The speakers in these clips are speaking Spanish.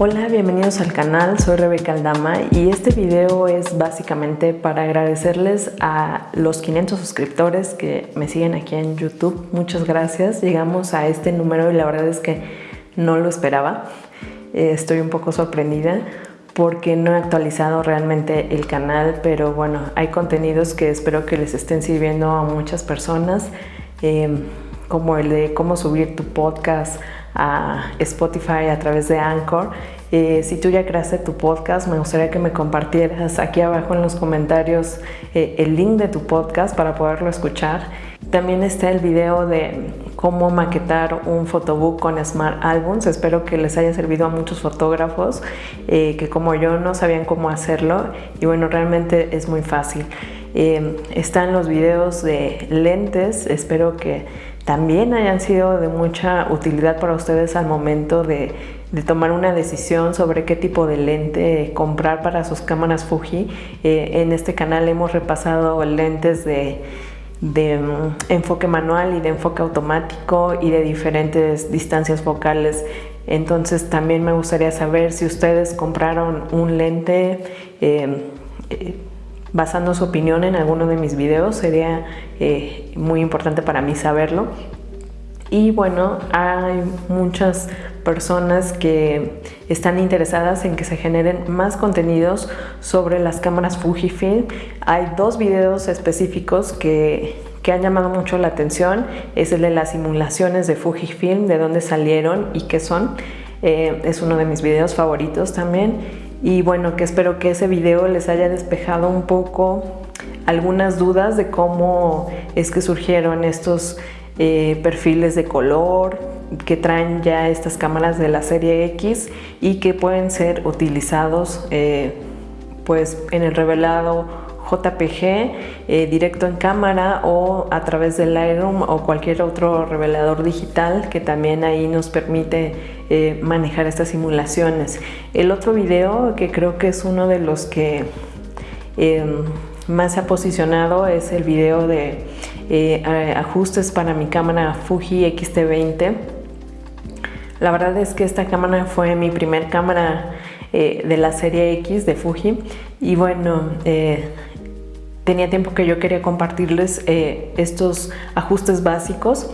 Hola, bienvenidos al canal, soy Rebeca Aldama y este video es básicamente para agradecerles a los 500 suscriptores que me siguen aquí en YouTube. Muchas gracias, llegamos a este número y la verdad es que no lo esperaba. Eh, estoy un poco sorprendida porque no he actualizado realmente el canal, pero bueno, hay contenidos que espero que les estén sirviendo a muchas personas, eh, como el de cómo subir tu podcast, a Spotify a través de Anchor. Eh, si tú ya creaste tu podcast, me gustaría que me compartieras aquí abajo en los comentarios eh, el link de tu podcast para poderlo escuchar. También está el video de cómo maquetar un photobook con Smart Albums. Espero que les haya servido a muchos fotógrafos eh, que como yo no sabían cómo hacerlo y bueno, realmente es muy fácil. están los videos de lentes, espero que también hayan sido de mucha utilidad para ustedes al momento de, tomar una decisión sobre qué tipo de lente comprar para sus cámaras Fuji. Eh, en este canal hemos repasado lentes de, mm, enfoque manual y de enfoque automático y de diferentes distancias focales. Entonces también me gustaría saber si ustedes compraron un lente eh, eh, basando su opinión en alguno de mis videos, sería eh, muy importante para mí saberlo. Y bueno, hay muchas personas que están interesadas en que se generen más contenidos sobre las cámaras Fujifilm. Hay dos videos específicos que, que han llamado mucho la atención. Es el de las simulaciones de Fujifilm, de dónde salieron y qué son. Eh, es uno de mis videos favoritos también y bueno, que espero que ese video les haya despejado un poco algunas dudas de cómo es que surgieron estos eh, perfiles de color que traen ya estas cámaras de la serie X y que pueden ser utilizados eh, pues en el revelado JPG eh, directo en cámara o a través del Lightroom o cualquier otro revelador digital que también ahí nos permite eh, manejar estas simulaciones. El otro video que creo que es uno de los que em, más se ha posicionado es el video de eh, ajustes para mi cámara Fuji X-T20. La verdad es que esta cámara fue mi primer cámara de la serie X de Fuji y bueno, tenía tiempo que yo quería compartirles eh, estos ajustes básicos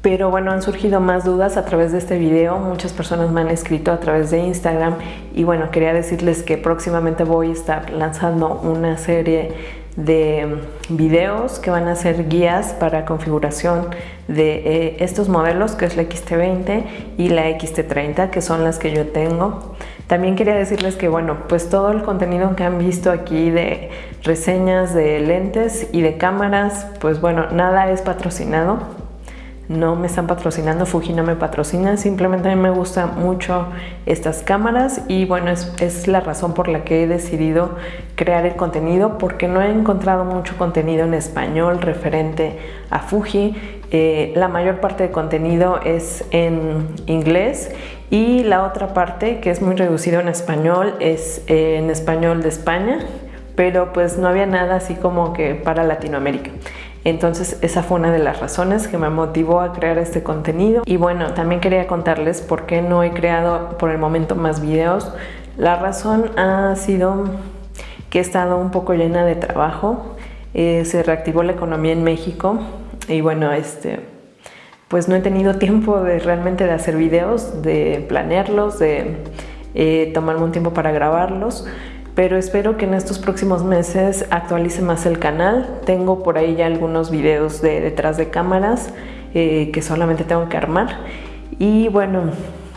pero bueno, han surgido más dudas a través de este video, muchas personas me han escrito a través de Instagram y bueno, quería decirles que próximamente voy a estar lanzando una serie de videos que van a ser guías para configuración de eh, estos modelos que es la XT20 y la XT30 que son las que yo tengo también quería decirles que bueno pues todo el contenido que han visto aquí de reseñas de lentes y de cámaras pues bueno nada es patrocinado no me están patrocinando, Fuji no me patrocina, simplemente a mí me gustan mucho estas cámaras y bueno, es, la razón por la que he decidido crear el contenido porque no he encontrado mucho contenido en español referente a Fuji. Eh, la mayor parte de contenido es en inglés y la otra parte que es muy reducido en español es en español de España, pero pues no había nada así como que para Latinoamérica. Entonces esa fue una de las razones que me motivó a crear este contenido. Y bueno, también quería contarles por qué no he creado por el momento más videos. La razón ha sido que he estado un poco llena de trabajo. Eh, se reactivó la economía en México y bueno, este, pues no he tenido tiempo de realmente de hacer videos, de planearlos, de eh, tomarme un tiempo para grabarlos pero espero que en estos próximos meses actualice más el canal. Tengo por ahí ya algunos videos de detrás de cámaras eh, que solamente tengo que armar. Y bueno,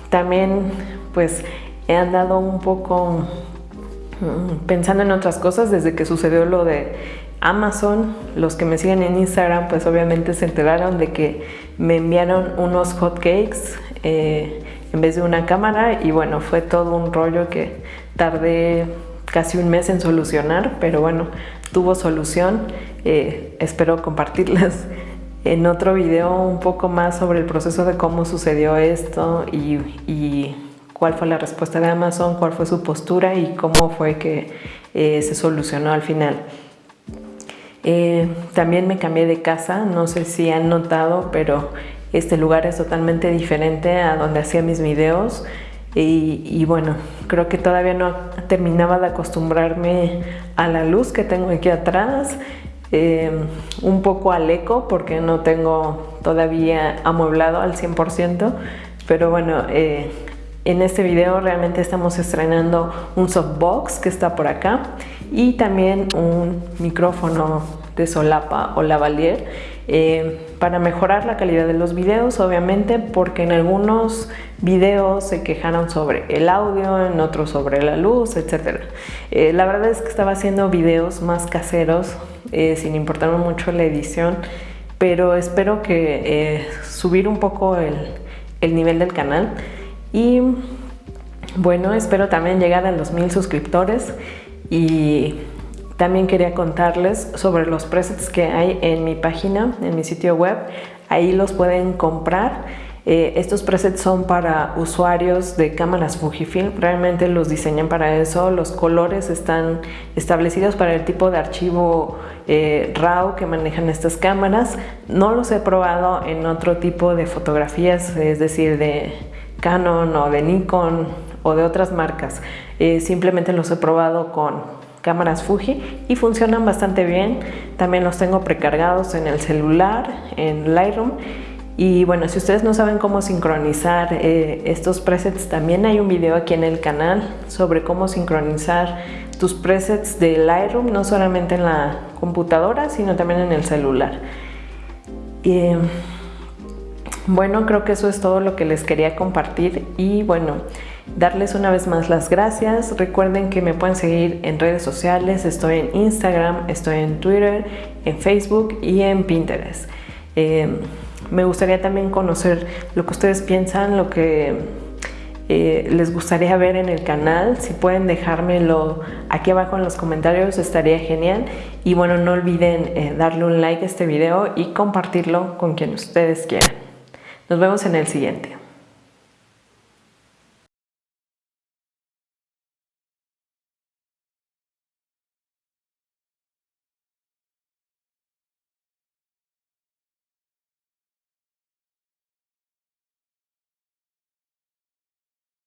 también pues he andado un poco mm, pensando en otras cosas desde que sucedió lo de Amazon. Los que me siguen en Instagram pues obviamente se enteraron de que me enviaron unos hotcakes eh, en vez de una cámara y bueno, fue todo un rollo que tardé casi un mes en solucionar, pero bueno, tuvo solución. Eh, espero compartirles en otro video un poco más sobre el proceso de cómo sucedió esto y, cuál fue la respuesta de Amazon, cuál fue su postura y cómo fue que eh, se solucionó al final. Eh, también me cambié de casa, no sé si han notado, pero este lugar es totalmente diferente a donde hacía mis videos. y, bueno, creo que todavía no terminaba de acostumbrarme a la luz que tengo aquí atrás, eh, un poco al eco porque no tengo todavía amueblado al 100%, pero bueno, eh, en este video realmente estamos estrenando un softbox que está por acá y también un micrófono de solapa o lavalier eh, para mejorar la calidad de los videos obviamente porque en algunos videos se quejaron sobre el audio, en otros sobre la luz, etc. Eh, la verdad es que estaba haciendo videos más caseros eh, sin importarme mucho la edición pero espero que subir un poco el, el nivel del canal y bueno, espero también llegar a los mil suscriptores y también quería contarles sobre los presets que hay en mi página, en mi sitio web. Ahí los pueden comprar. Eh, estos presets son para usuarios de cámaras Fujifilm, realmente los diseñan para eso, los colores están establecidos para el tipo de archivo eh, RAW que manejan estas cámaras. No los he probado en otro tipo de fotografías, es decir, de Canon o de Nikon o de otras marcas. Eh, simplemente los he probado con cámaras Fuji y funcionan bastante bien. También los tengo precargados en el celular, en Lightroom. Y bueno, si ustedes no saben cómo sincronizar eh, estos presets, también hay un video aquí en el canal sobre cómo sincronizar tus presets de Lightroom, no solamente en la computadora, sino también en el celular. Y, bueno, creo que eso es todo lo que les quería compartir y bueno, darles una vez más las gracias. Recuerden que me pueden seguir en redes sociales, estoy en Instagram, estoy en Twitter, en Facebook y en Pinterest. Em, me gustaría también conocer lo que ustedes piensan, lo que eh, les gustaría ver en el canal. Si pueden dejármelo aquí abajo en los comentarios estaría genial. Y bueno, no olviden eh, darle un like a este video y compartirlo con quien ustedes quieran. Nos vemos en el siguiente.